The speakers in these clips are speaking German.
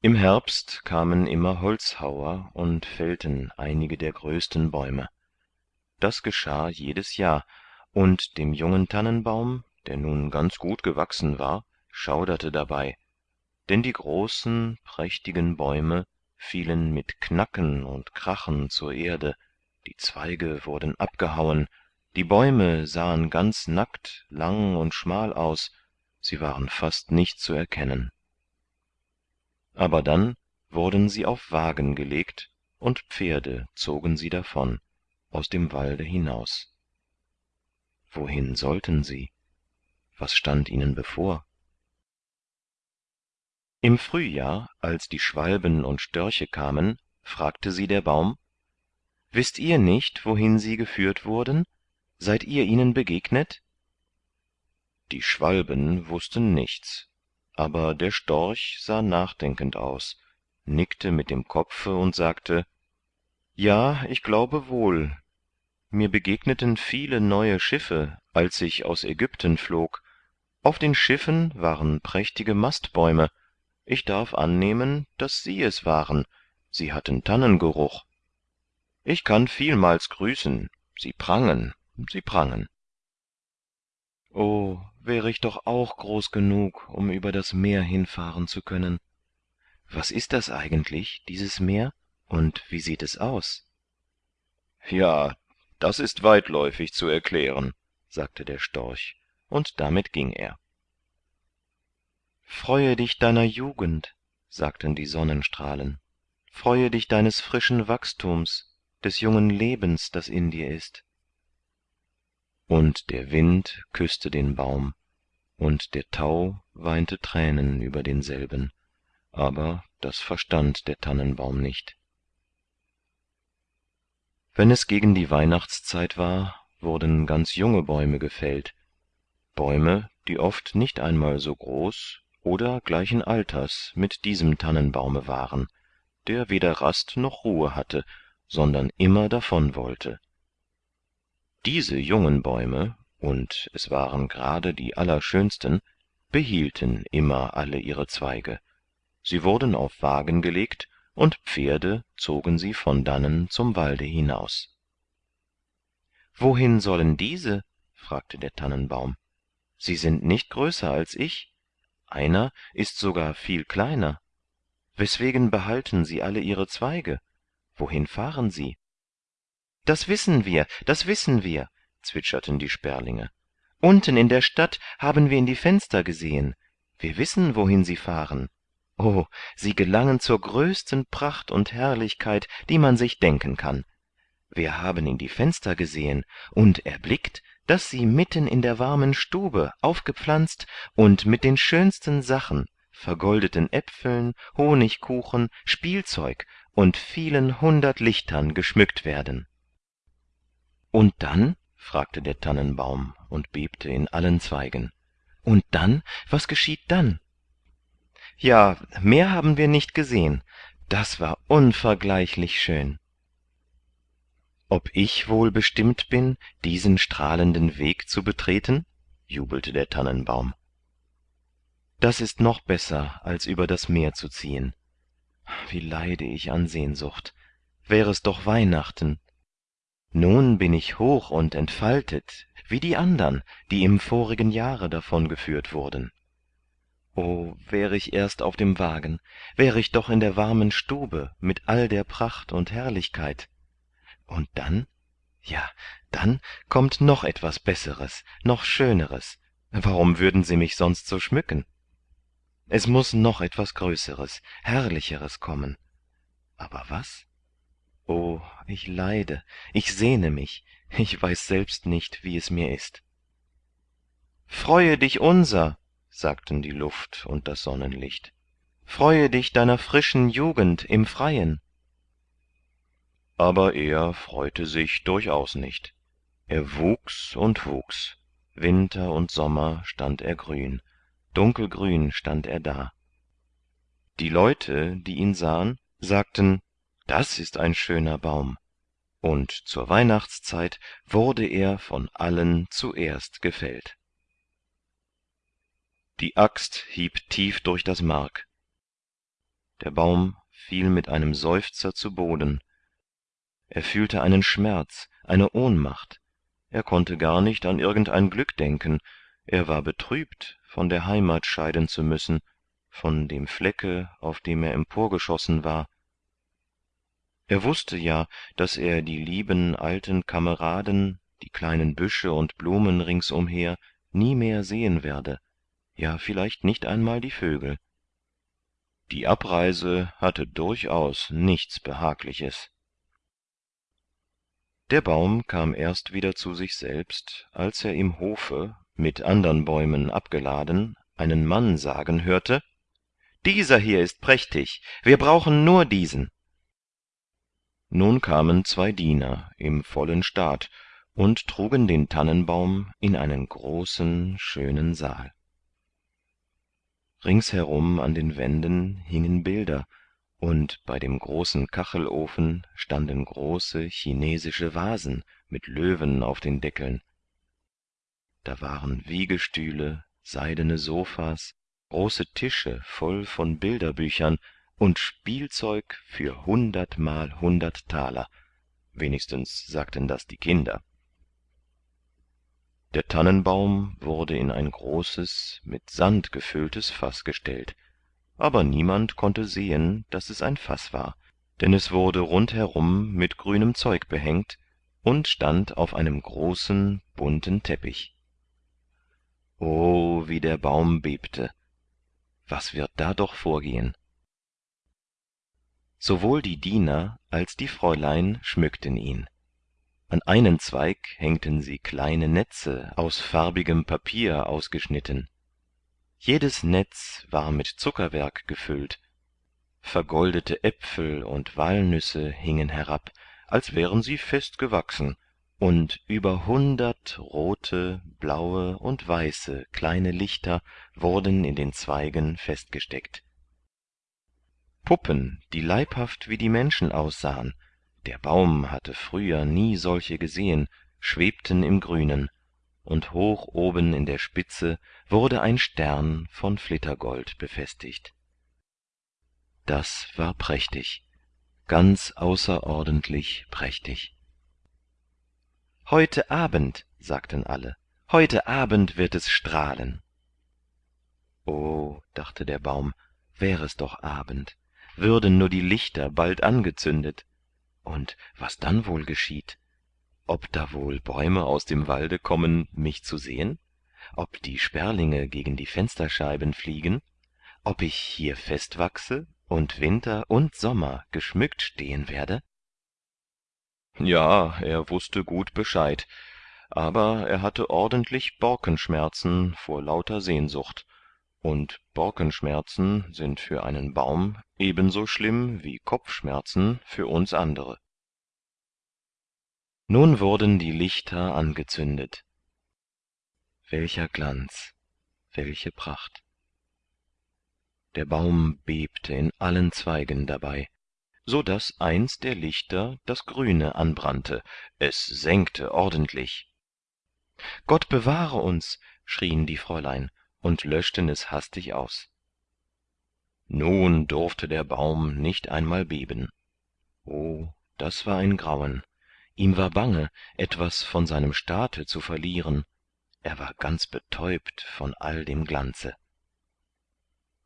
im herbst kamen immer holzhauer und fällten einige der größten bäume. Das geschah jedes jahr und dem jungen tannenbaum der nun ganz gut gewachsen war schauderte dabei. Denn die großen prächtigen bäume fielen mit knacken und krachen zur erde die zweige wurden abgehauen die bäume sahen ganz nackt lang und schmal aus sie waren fast nicht zu erkennen aber dann wurden sie auf wagen gelegt und pferde zogen sie davon aus dem walde hinaus. Wohin sollten sie? Was stand ihnen bevor? Im frühjahr als die schwalben und störche kamen fragte sie der baum wißt ihr nicht wohin sie geführt wurden? Seid ihr ihnen begegnet? Die schwalben wussten nichts aber der storch sah nachdenkend aus nickte mit dem kopfe und sagte ja ich glaube wohl. Mir begegneten viele neue schiffe als ich aus ägypten flog. Auf den schiffen waren prächtige mastbäume. Ich darf annehmen dass sie es waren. Sie hatten tannengeruch. Ich kann vielmals grüßen. Sie prangen. Sie prangen o wäre ich doch auch groß genug um über das meer hinfahren zu können. Was ist das eigentlich dieses meer? Und wie sieht es aus? Ja das ist weitläufig zu erklären sagte der storch und damit ging er. Freue dich deiner jugend sagten die sonnenstrahlen. Freue dich deines frischen wachstums des jungen lebens das in dir ist und der wind küsste den baum und der tau weinte thränen über denselben aber das verstand der tannenbaum nicht. Wenn es gegen die weihnachtszeit war wurden ganz junge bäume gefällt. Bäume die oft nicht einmal so groß oder gleichen alters mit diesem tannenbaume waren der weder rast noch ruhe hatte sondern immer davon wollte diese jungen bäume und es waren gerade die allerschönsten behielten immer alle ihre zweige. Sie wurden auf wagen gelegt und pferde zogen sie von dannen zum walde hinaus. Wohin sollen diese? fragte der tannenbaum. Sie sind nicht größer als ich. Einer ist sogar viel kleiner. Weswegen behalten sie alle ihre zweige? Wohin fahren sie das wissen wir das wissen wir zwitscherten die sperlinge. Unten in der stadt haben wir in die fenster gesehen. Wir wissen wohin sie fahren. O sie gelangen zur größten pracht und herrlichkeit die man sich denken kann. Wir haben in die fenster gesehen und erblickt dass sie mitten in der warmen stube aufgepflanzt und mit den schönsten sachen vergoldeten äpfeln honigkuchen spielzeug und vielen hundert lichtern geschmückt werden und dann? fragte der tannenbaum und bebte in allen zweigen. Und dann? Was geschieht dann? Ja mehr haben wir nicht gesehen. Das war unvergleichlich schön. Ob ich wohl bestimmt bin diesen strahlenden weg zu betreten? jubelte der tannenbaum. Das ist noch besser als über das meer zu ziehen. Wie leide ich an sehnsucht. Wär es doch weihnachten nun bin ich hoch und entfaltet wie die andern die im vorigen jahre davon geführt wurden. O wär ich erst auf dem wagen wär ich doch in der warmen stube mit all der pracht und herrlichkeit. Und dann? Ja dann kommt noch etwas besseres noch schöneres. Warum würden sie mich sonst so schmücken? Es muss noch etwas größeres herrlicheres kommen. Aber was o ich leide. Ich sehne mich. Ich weiß selbst nicht wie es mir ist. Freue dich unser sagten die luft und das sonnenlicht. Freue dich deiner frischen jugend im freien. Aber er freute sich durchaus nicht. Er wuchs und wuchs. Winter und sommer stand er grün. Dunkelgrün stand er da. Die leute die ihn sahen sagten das ist ein schöner baum. Und zur weihnachtszeit wurde er von allen zuerst gefällt. Die axt hieb tief durch das mark. Der baum fiel mit einem seufzer zu boden. Er fühlte einen schmerz eine ohnmacht. Er konnte gar nicht an irgend ein glück denken. Er war betrübt von der heimat scheiden zu müssen von dem flecke auf dem er emporgeschossen war er wusste ja dass er die lieben alten kameraden die kleinen büsche und blumen ringsumher nie mehr sehen werde. Ja vielleicht nicht einmal die vögel. Die abreise hatte durchaus nichts behagliches. Der baum kam erst wieder zu sich selbst als er im hofe mit andern bäumen abgeladen einen mann sagen hörte dieser hier ist prächtig. Wir brauchen nur diesen nun kamen zwei diener im vollen staat und trugen den tannenbaum in einen großen schönen saal. Ringsherum an den wänden hingen bilder und bei dem großen kachelofen standen große chinesische vasen mit löwen auf den deckeln. Da waren wiegestühle seidene sopha's große tische voll von bilderbüchern und spielzeug für hundertmal hundert thaler wenigstens sagten das die kinder. Der tannenbaum wurde in ein großes mit sand gefülltes faß gestellt. Aber niemand konnte sehen dass es ein faß war denn es wurde rundherum mit grünem zeug behängt und stand auf einem großen bunten teppich. O wie der baum bebte. Was wird da doch vorgehen sowohl die diener als die fräulein schmückten ihn. An einen zweig hängten sie kleine netze aus farbigem papier ausgeschnitten. Jedes netz war mit zuckerwerk gefüllt. Vergoldete äpfel und walnüsse hingen herab als wären sie fest gewachsen und über hundert rote blaue und weiße kleine lichter wurden in den zweigen festgesteckt puppen die leibhaft wie die menschen aussahen. Der baum hatte früher nie solche gesehen schwebten im grünen. Und hoch oben in der spitze wurde ein stern von flittergold befestigt. Das war prächtig ganz außerordentlich prächtig. Heute abend sagten alle heute abend wird es strahlen. O dachte der baum wär es doch abend würden nur die lichter bald angezündet. Und was dann wohl geschieht? Ob da wohl bäume aus dem walde kommen mich zu sehen? Ob die sperlinge gegen die fensterscheiben fliegen? Ob ich hier fest wachse und winter und sommer geschmückt stehen werde? Ja er wusste gut bescheid aber er hatte ordentlich borkenschmerzen vor lauter sehnsucht und borkenschmerzen sind für einen baum ebenso schlimm wie kopfschmerzen für uns andere. Nun wurden die lichter angezündet. Welcher glanz welche pracht. Der baum bebte in allen zweigen dabei so dass eins der lichter das grüne anbrannte. Es sengte ordentlich. Gott bewahre uns schrien die fräulein und löschten es hastig aus. Nun durfte der baum nicht einmal beben. O das war ein grauen. Ihm war bange etwas von seinem staate zu verlieren. Er war ganz betäubt von all dem glanze.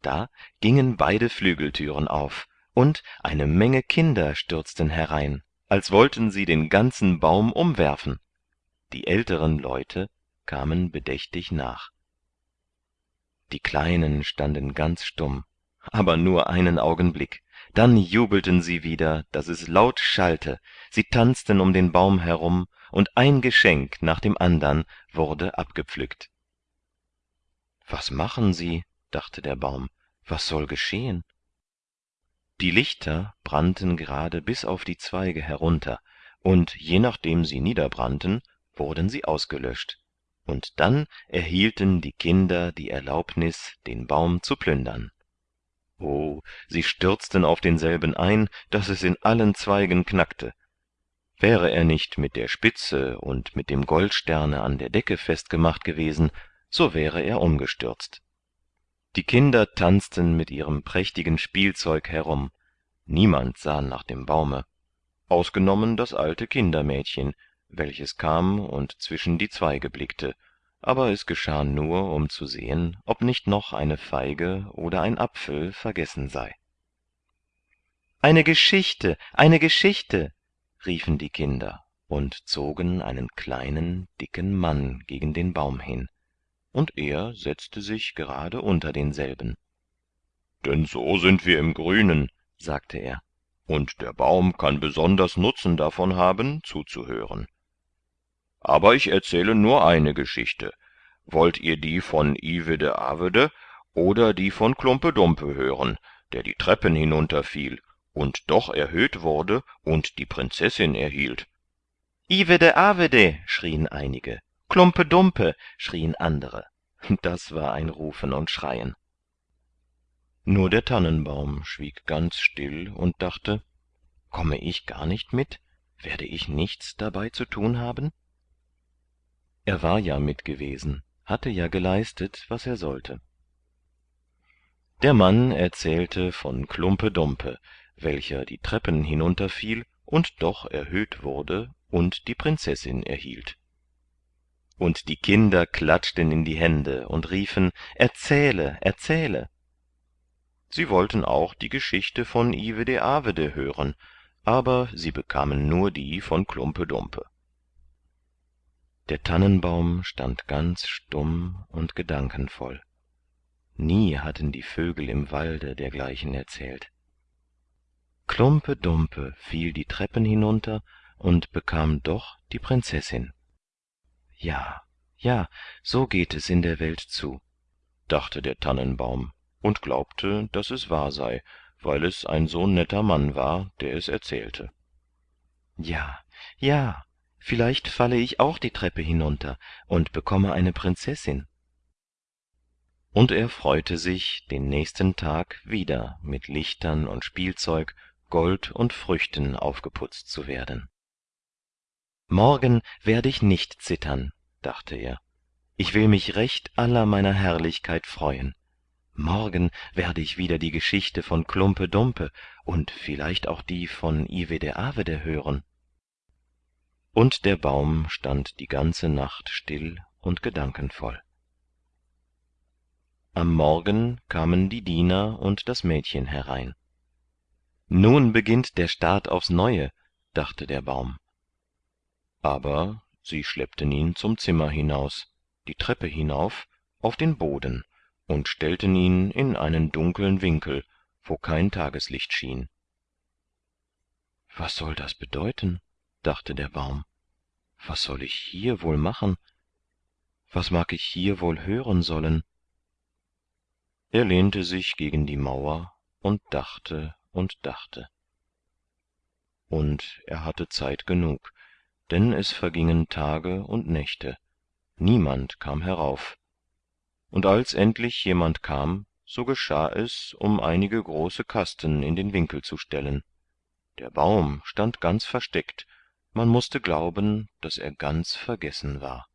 Da gingen beide flügelthüren auf und eine menge kinder stürzten herein als wollten sie den ganzen baum umwerfen. Die älteren leute kamen bedächtig nach die kleinen standen ganz stumm aber nur einen augenblick. Dann jubelten sie wieder dass es laut schallte. Sie tanzten um den baum herum und ein geschenk nach dem andern wurde abgepflückt. Was machen sie? dachte der baum. Was soll geschehen? Die lichter brannten gerade bis auf die zweige herunter und je nachdem sie niederbrannten wurden sie ausgelöscht und dann erhielten die kinder die erlaubnis den baum zu plündern. O sie stürzten auf denselben ein dass es in allen zweigen knackte. Wäre er nicht mit der spitze und mit dem goldsterne an der decke festgemacht gewesen so wäre er umgestürzt. Die kinder tanzten mit ihrem prächtigen spielzeug herum. Niemand sah nach dem baume. Ausgenommen das alte kindermädchen welches kam und zwischen die zweige blickte. Aber es geschah nur um zu sehen ob nicht noch eine feige oder ein apfel vergessen sei. Eine geschichte eine geschichte riefen die kinder und zogen einen kleinen dicken mann gegen den baum hin. Und er setzte sich gerade unter denselben. Denn so sind wir im grünen sagte er. Und der baum kann besonders nutzen davon haben zuzuhören aber ich erzähle nur eine geschichte. Wollt ihr die von ivede avede oder die von klumpe dumpe hören der die treppen hinunterfiel und doch erhöht wurde und die prinzessin erhielt? Ivede avede schrien einige. Klumpe dumpe schrien andere. Das war ein rufen und schreien. Nur der tannenbaum schwieg ganz still und dachte komme ich gar nicht mit? Werde ich nichts dabei zu thun haben er war ja mit gewesen hatte ja geleistet was er sollte. Der mann erzählte von klumpe dumpe welcher die treppen hinunterfiel und doch erhöht wurde und die prinzessin erhielt. Und die kinder klatschten in die hände und riefen erzähle erzähle. Sie wollten auch die geschichte von ivede avede hören aber sie bekamen nur die von klumpe dumpe der tannenbaum stand ganz stumm und gedankenvoll. Nie hatten die vögel im walde dergleichen erzählt. Klumpe dumpe fiel die treppen hinunter und bekam doch die prinzessin. Ja ja so geht es in der welt zu dachte der tannenbaum und glaubte dass es wahr sei weil es ein so netter mann war der es erzählte. Ja ja vielleicht falle ich auch die treppe hinunter und bekomme eine prinzessin. Und er freute sich den nächsten tag wieder mit lichtern und spielzeug gold und früchten aufgeputzt zu werden. Morgen werde ich nicht zittern dachte er. Ich will mich recht aller meiner herrlichkeit freuen. Morgen werde ich wieder die geschichte von klumpe dumpe und vielleicht auch die von ivede avede hören und der baum stand die ganze nacht still und gedankenvoll. Am morgen kamen die diener und das mädchen herein. Nun beginnt der staat aufs neue dachte der baum. Aber sie schleppten ihn zum zimmer hinaus die treppe hinauf auf den boden und stellten ihn in einen dunkeln winkel wo kein tageslicht schien. Was soll das bedeuten dachte der baum. Was soll ich hier wohl machen? Was mag ich hier wohl hören sollen? Er lehnte sich gegen die mauer und dachte und dachte. Und er hatte zeit genug denn es vergingen tage und nächte. Niemand kam herauf. Und als endlich jemand kam so geschah es um einige große kasten in den winkel zu stellen. Der baum stand ganz versteckt man musste glauben dass er ganz vergessen war.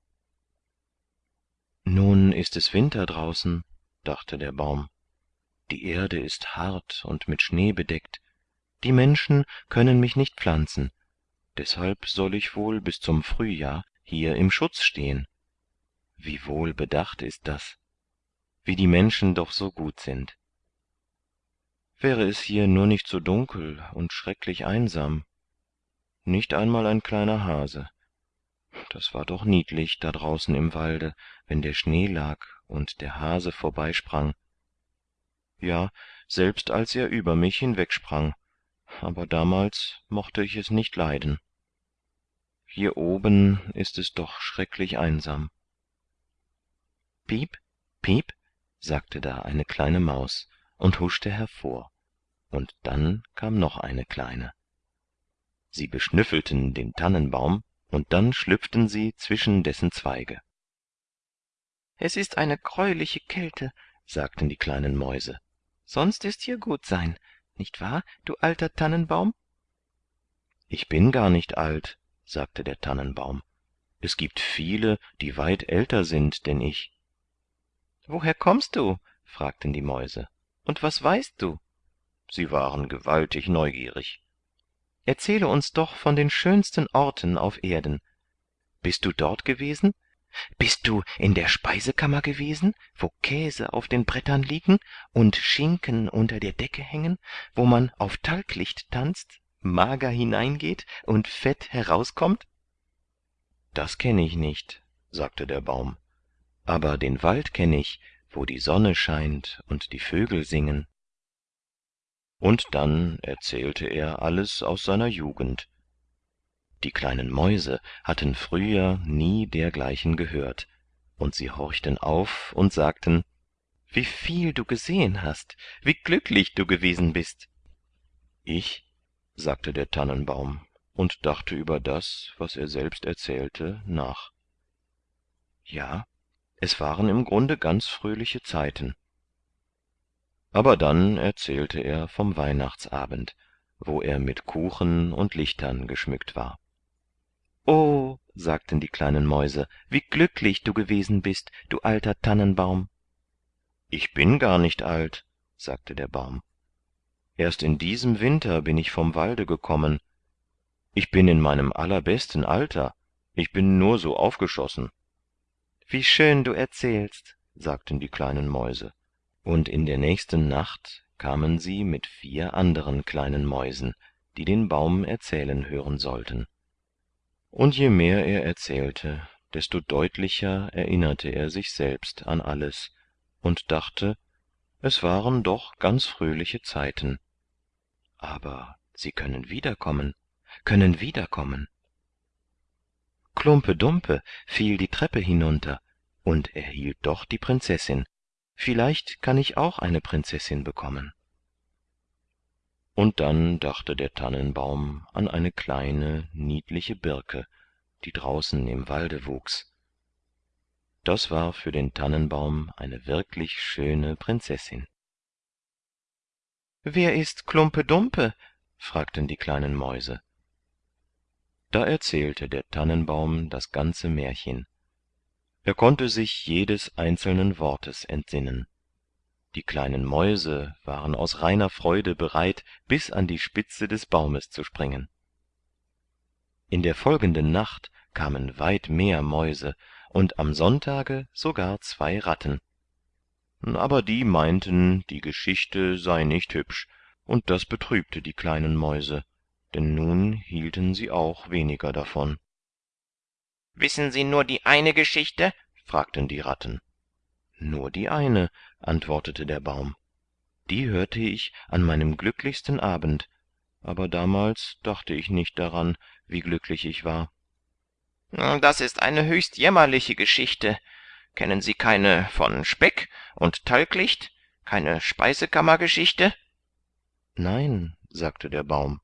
Nun ist es winter draußen dachte der baum. Die erde ist hart und mit schnee bedeckt. Die menschen können mich nicht pflanzen. Deshalb soll ich wohl bis zum frühjahr hier im schutz stehen. Wie wohl bedacht ist das? Wie die menschen doch so gut sind. Wäre es hier nur nicht so dunkel und schrecklich einsam nicht einmal ein kleiner hase. Das war doch niedlich da draußen im walde wenn der schnee lag und der hase vorbeisprang. Ja selbst als er über mich hinwegsprang. Aber damals mochte ich es nicht leiden. Hier oben ist es doch schrecklich einsam. Piep piep sagte da eine kleine maus und huschte hervor. Und dann kam noch eine kleine sie beschnüffelten den tannenbaum und dann schlüpften sie zwischen dessen zweige. Es ist eine greuliche kälte sagten die kleinen mäuse. Sonst ist hier gut sein nicht wahr du alter tannenbaum? Ich bin gar nicht alt sagte der tannenbaum. Es gibt viele die weit älter sind denn ich. Woher kommst du? fragten die mäuse. Und was weißt du? Sie waren gewaltig neugierig erzähle uns doch von den schönsten orten auf erden. Bist du dort gewesen? Bist du in der speisekammer gewesen wo käse auf den brettern liegen und schinken unter der decke hängen wo man auf talglicht tanzt mager hineingeht und fett herauskommt? Das kenn ich nicht sagte der baum. Aber den wald kenn ich wo die sonne scheint und die vögel singen und dann erzählte er alles aus seiner jugend. Die kleinen mäuse hatten früher nie dergleichen gehört und sie horchten auf und sagten wie viel du gesehen hast wie glücklich du gewesen bist ich sagte der tannenbaum und dachte über das was er selbst erzählte nach. Ja es waren im grunde ganz fröhliche zeiten aber dann erzählte er vom weihnachtsabend wo er mit kuchen und lichtern geschmückt war. O sagten die kleinen mäuse wie glücklich du gewesen bist du alter tannenbaum ich bin gar nicht alt sagte der baum. Erst in diesem winter bin ich vom walde gekommen. Ich bin in meinem allerbesten alter. Ich bin nur so aufgeschossen wie schön du erzählst sagten die kleinen mäuse und in der nächsten nacht kamen sie mit vier anderen kleinen mäusen die den baum erzählen hören sollten. Und je mehr er erzählte desto deutlicher erinnerte er sich selbst an alles und dachte es waren doch ganz fröhliche zeiten. Aber sie können wiederkommen können wiederkommen. Klumpe dumpe fiel die treppe hinunter und erhielt doch die prinzessin vielleicht kann ich auch eine prinzessin bekommen. Und dann dachte der tannenbaum an eine kleine niedliche birke die draußen im walde wuchs. Das war für den tannenbaum eine wirklich schöne prinzessin. Wer ist klumpe dumpe? fragten die kleinen mäuse. Da erzählte der tannenbaum das ganze märchen er konnte sich jedes einzelnen wortes entsinnen. Die kleinen mäuse waren aus reiner freude bereit bis an die spitze des baumes zu springen. In der folgenden nacht kamen weit mehr mäuse und am sonntage sogar zwei ratten. Aber die meinten die geschichte sei nicht hübsch und das betrübte die kleinen mäuse denn nun hielten sie auch weniger davon wissen sie nur die eine geschichte? fragten die ratten. Nur die eine antwortete der baum. Die hörte ich an meinem glücklichsten abend. Aber damals dachte ich nicht daran wie glücklich ich war. Das ist eine höchst jämmerliche geschichte. Kennen sie keine von speck und talglicht? Keine speisekammergeschichte? Nein sagte der baum.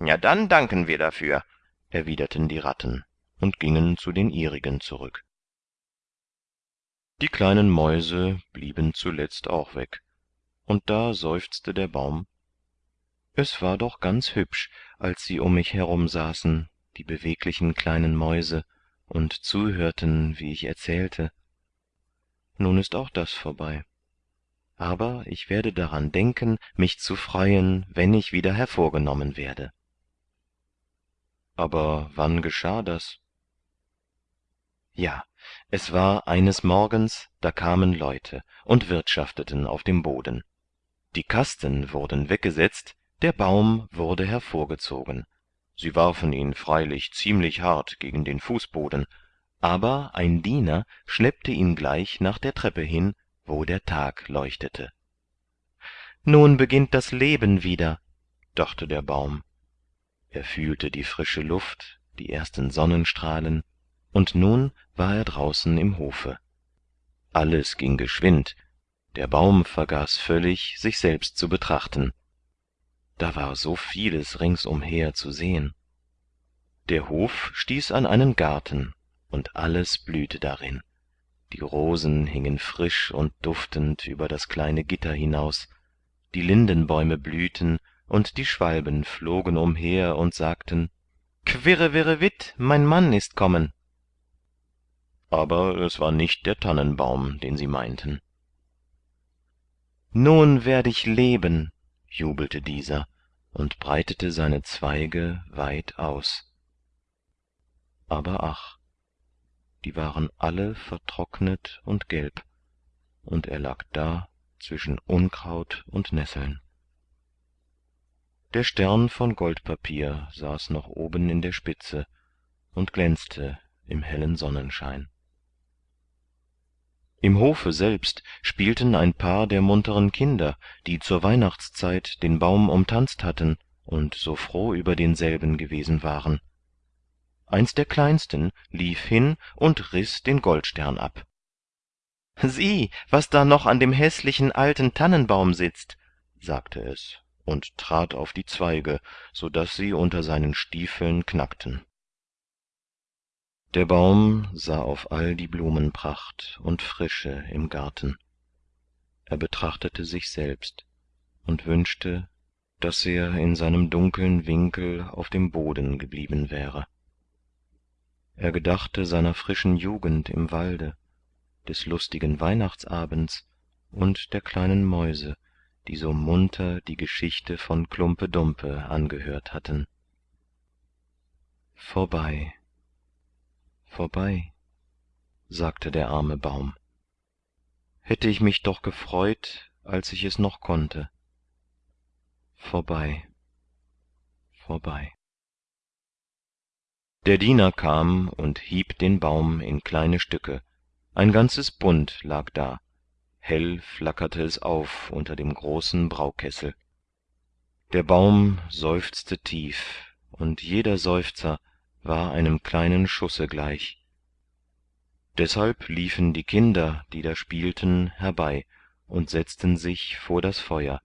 Ja dann danken wir dafür erwiderten die ratten und gingen zu den ihrigen zurück. Die kleinen mäuse blieben zuletzt auch weg und da seufzte der baum. Es war doch ganz hübsch als sie um mich herum saßen die beweglichen kleinen mäuse und zuhörten wie ich erzählte. Nun ist auch das vorbei. Aber ich werde daran denken mich zu freuen wenn ich wieder hervorgenommen werde. Aber wann geschah das ja es war eines morgens da kamen leute und wirtschafteten auf dem boden. Die kasten wurden weggesetzt der baum wurde hervorgezogen. Sie warfen ihn freilich ziemlich hart gegen den fußboden aber ein diener schleppte ihn gleich nach der treppe hin wo der tag leuchtete. Nun beginnt das leben wieder dachte der baum. Er fühlte die frische luft die ersten sonnenstrahlen und nun war er draußen im hofe. Alles ging geschwind. Der baum vergaß völlig sich selbst zu betrachten. Da war so vieles ringsumher zu sehen. Der hof stieß an einen garten und alles blühte darin. Die rosen hingen frisch und duftend über das kleine gitter hinaus. Die lindenbäume blühten und die schwalben flogen umher und sagten quirrevirrevit mein mann ist kommen aber es war nicht der tannenbaum den sie meinten. Nun werd ich leben jubelte dieser und breitete seine zweige weit aus. Aber ach die waren alle vertrocknet und gelb und er lag da zwischen unkraut und nesseln. Der stern von goldpapier saß noch oben in der spitze und glänzte im hellen sonnenschein im hofe selbst spielten ein paar der munteren kinder die zur weihnachtszeit den baum umtanzt hatten und so froh über denselben gewesen waren. Eins der kleinsten lief hin und riß den goldstern ab. Sieh was da noch an dem häßlichen alten tannenbaum sitzt sagte es und trat auf die zweige sodaß sie unter seinen stiefeln knackten der baum sah auf all die blumenpracht und frische im garten. Er betrachtete sich selbst und wünschte dass er in seinem dunkeln winkel auf dem boden geblieben wäre. Er gedachte seiner frischen jugend im walde des lustigen weihnachtsabends und der kleinen mäuse die so munter die geschichte von klumpe dumpe angehört hatten. Vorbei vorbei sagte der arme baum. Hätte ich mich doch gefreut als ich es noch konnte. Vorbei vorbei. Der diener kam und hieb den baum in kleine stücke. Ein ganzes bund lag da. Hell flackerte es auf unter dem großen braukessel. Der baum seufzte tief und jeder seufzer war einem kleinen schusse gleich. Deshalb liefen die kinder die da spielten herbei und setzten sich vor das feuer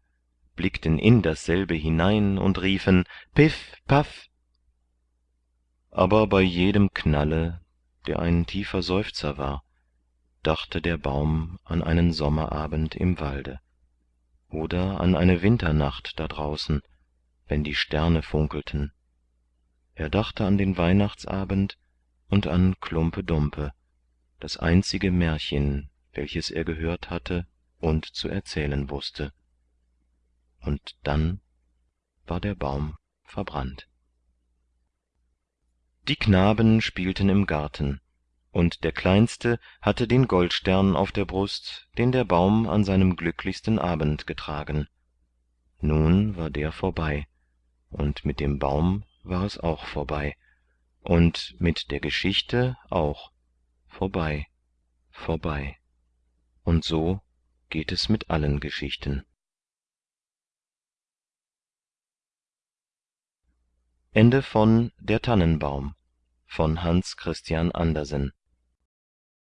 blickten in dasselbe hinein und riefen piff paff! Aber bei jedem knalle der ein tiefer seufzer war dachte der baum an einen sommerabend im walde oder an eine winternacht da draußen wenn die sterne funkelten er dachte an den weihnachtsabend und an klumpe dumpe das einzige märchen welches er gehört hatte und zu erzählen wusste und dann war der baum verbrannt. Die knaben spielten im garten und der kleinste hatte den goldstern auf der brust den der baum an seinem glücklichsten abend getragen. Nun war der vorbei und mit dem baum war es auch vorbei. Und mit der geschichte auch vorbei vorbei. Und so geht es mit allen geschichten